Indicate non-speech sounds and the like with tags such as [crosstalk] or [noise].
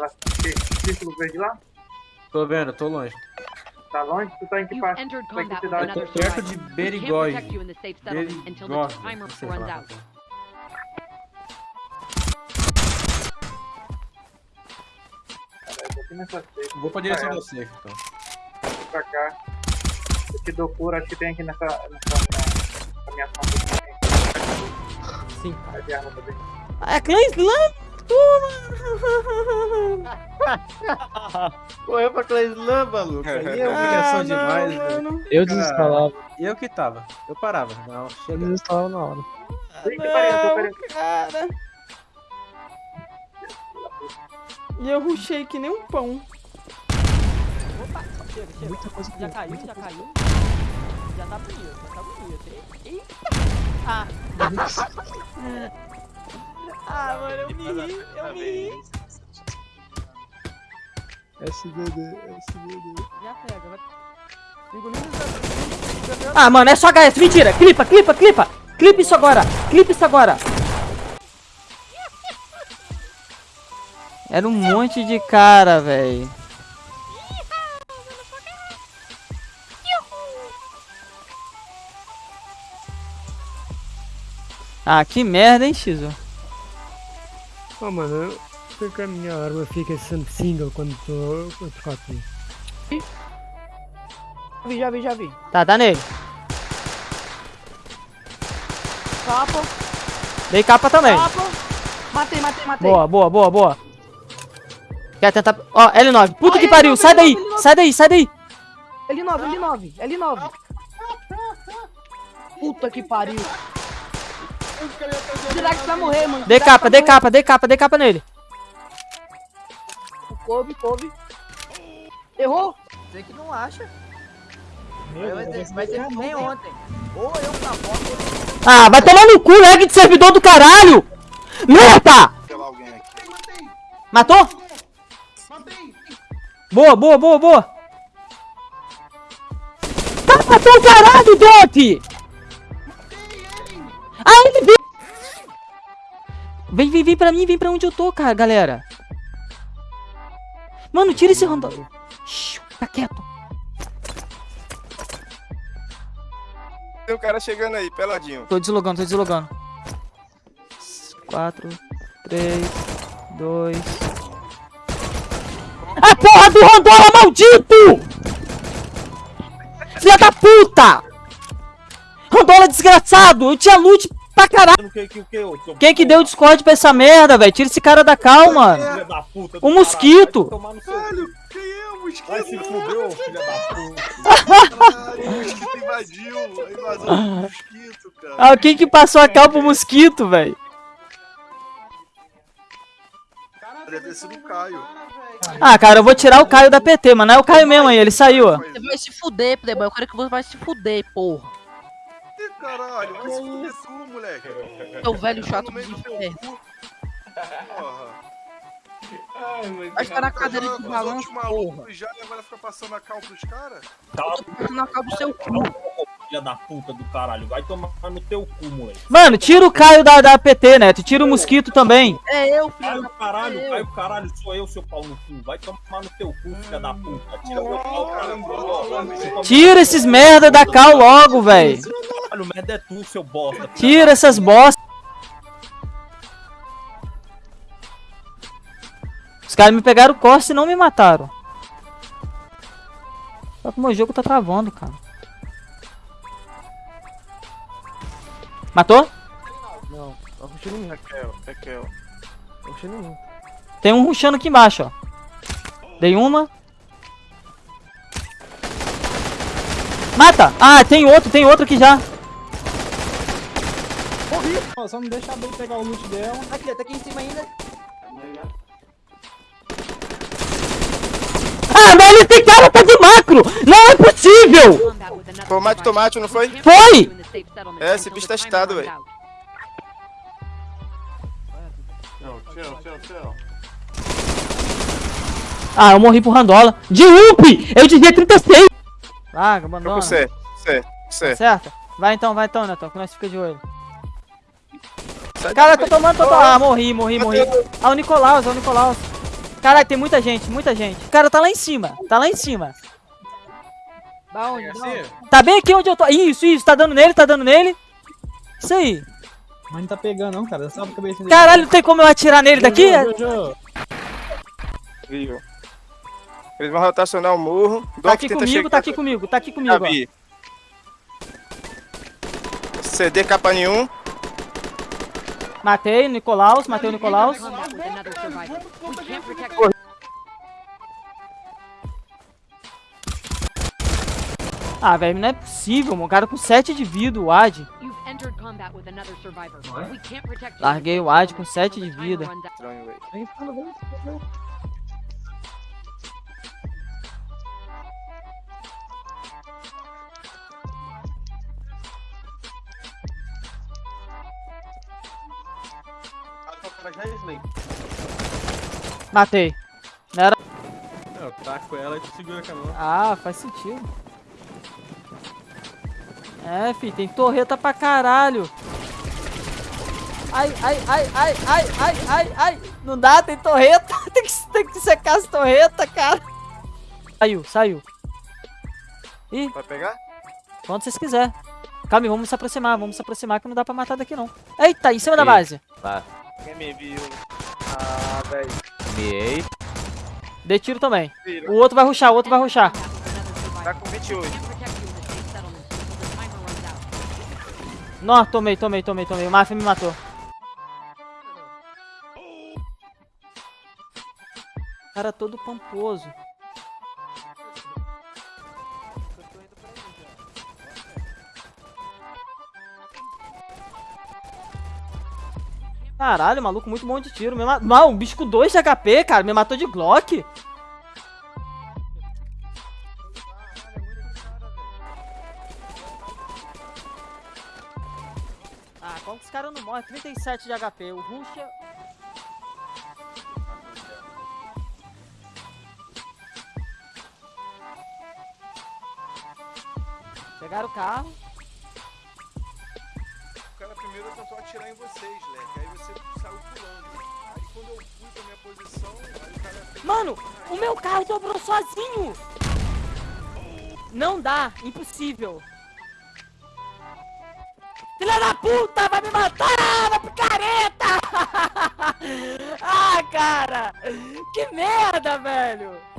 Aquela círculo verde lá? Tô vendo, tô longe. Tá longe? Tu tá em que parte? entered Vai que cidade? another Perto de não sei falar. tô aqui nessa safe. Vou pra direção do safe, então. Vou pra cá. Eu te dou cura, acho que tem aqui nessa, nessa minha, nessa minha fonte. Sim. Vai de arma também. É Clã Slam? [laughs] [laughs] Correu pra Cleislan, maluco. Aí é [laughs] humilhação demais, velho. Eu desinstalava. Eu que tava. Eu parava. Não, Eu desinstalava na hora. Que pariu, que pariu. cara. E eu rushei que nem um pão. Opa, chega, chega. Muita coisa Já caiu, já caiu. Já tá bonito, já tá bonito. Eita! Ah! [laughs] ah, mano, eu me ri, eu me ri. SDD, SDD. Já pega, vai. Ah, mano, é só HS, mentira. Clipa, clipa, clipa. Clipa isso agora. Clipa isso agora. Era um monte de cara, velho. Ah, que merda, hein, Xizo? Oh mano, por que a minha arma fica sempre single quando tô quando tô aqui? Vi, já vi, já vi. Tá, tá nele. Capa, Dei capa também. capa. Matei, matei, matei. Boa, boa, boa, boa. Quer tentar... Ó, L9. Puta Ó, que L9, pariu. Sai daí. L9. Sai daí, sai daí. L9, L9, L9. Puta que pariu. Dirax vai morrer, mano. Dei Dirax capa, morrer. capa, dei capa, dei capa nele. Coube, coube. Errou? Você que não acha. Meu Vai vai ser que nem ontem. Ou eu pra Ah, vai tomar no cu, lag de servidor do caralho. Merda! Matou? Boa, boa, boa, boa. Tá, matou o caralho, Dote! Ah, ele veio. Vem, vem, vem pra mim, vem pra onde eu tô, cara, galera. Mano, tira esse random. Tá quieto. Tem um cara chegando aí, peladinho. Tô deslogando, tô deslogando. 4, 3, 2. A porra do Rondola maldito! Filha da puta! Rondola desgraçado! Eu tinha loot pra caralho! Quem que deu o Discord pra essa merda, velho? Tira esse cara da calma! O mosquito! Caralho, quem é o mosquito? Vai se fudeu, filha da puta. Caralho, o mosquito invadiu. A invasão do mosquito, cara. Ah, quem que passou a cal pro mosquito, velho? Deve ter sido o Caio. Ah, cara, eu vou tirar o Caio da PT, mano. Não é o Caio mesmo aí, ele saiu, ó. Você vai se fuder, Playboy. Eu quero que você vai se fuder, porra. Caralho, vai se fuder tu, moleque. Seu velho Tá chato de inferno. Porra. Vai ficar na cadeira de balanço, porra. malucos já e agora fica passando a cal pros caras? Na cara do seu cu. Filha da puta do caralho. Vai tomar no teu cu, moleque. Mano, tira o Caio da, da PT, né? Tu tira o mosquito também. É eu, filho Caio caralho, eu. Caio caralho, sou eu, seu pau no cu. Vai tomar no teu cu, filha da puta. Tira meu pau, caralho. Tira esses merda da cal logo, velho. Caralho, merda é tu, seu bosta. Tira essas bosta. Os caras me pegaram o coste e não me mataram. Só que o meu jogo tá travando, cara. Matou? Não, tá rushando em mim. Raquel, Raquel. Tá rushando em mim. Tem um rushando aqui embaixo, ó. Dei uma. Mata! Ah, tem outro, tem outro aqui já. Só não deixa a Bey pegar o loot dela. Aqui, tá aqui em cima ainda. Ah, mas esse cara tá de macro! Não é possível! With another Tomate, não foi? Foi! É, esse bicho tá runs velho. Ah, eu morri pro Randola. De UP! Eu devia 36! Larga, Tô abandona. com C, C, C. Certo? Vai então, vai então, Neto, que nós fica de olho. Sai Cara, tô tomando, tô tomando. Ah, morri, morri, morri. Ah, o Nicolaus, é o Nicolaus. Caralho, tem muita gente, muita gente. O cara tá lá em cima, tá lá em cima. Da onde? Da onde? Tá bem aqui onde eu tô. Isso, isso, tá dando nele, tá dando nele. Isso aí. Mas não tá pegando não, cara. Sabe a cabeça dele. Caralho, não tem como eu atirar nele daqui? Jojo? Eles vão rotacionar o morro. Tá Doc aqui comigo, chegar- tá aqui comigo, tá aqui comigo. CD capa nenhum. Matei o Nicolaus, matei o Nicolaus. Ah, velho, não é possível, mano. O cara com 7 de vida, o Ad. Larguei o Ad com 7 de vida. Matei. É, Eu taco ela e tu segura com a mão. Ah, faz sentido. É, fi, tem torreta pra caralho. Ai, ai, ai, ai, ai, ai, ai, ai. Não dá, tem torreta. [laughs] tem, que, tem que secar as torretas, cara. Saiu, saiu. Ih, Vai pegar? quando vocês quiserem. Calma vamos se aproximar, vamos se aproximar que não dá pra matar daqui não. Eita, em cima da base. Quem me viu? Ah, velho. Miei. Dei tiro também. Vira. O outro vai ruxar, o outro vai ruxar. Tá com 28. Não, tomei, tomei, tomei, tomei. O Mafia me matou. Cara todo pomposo. Caralho, maluco, muito bom de tiro. Me ma... Não, um bicho com 2 de HP, cara. Me matou de Glock. Como que os caras não morrem? 37 de HP. O Rusha. Pegaram o carro. O cara primeiro tentou atirar em vocês, Leque. Aí você saiu pulando. Aí quando eu fui pra minha posição, aí o cara. Mano, o meu carro dobrou sozinho. Não dá, impossível. Filha da puta, vai me matar, vai picareta! [laughs] ah, cara, que merda, velho.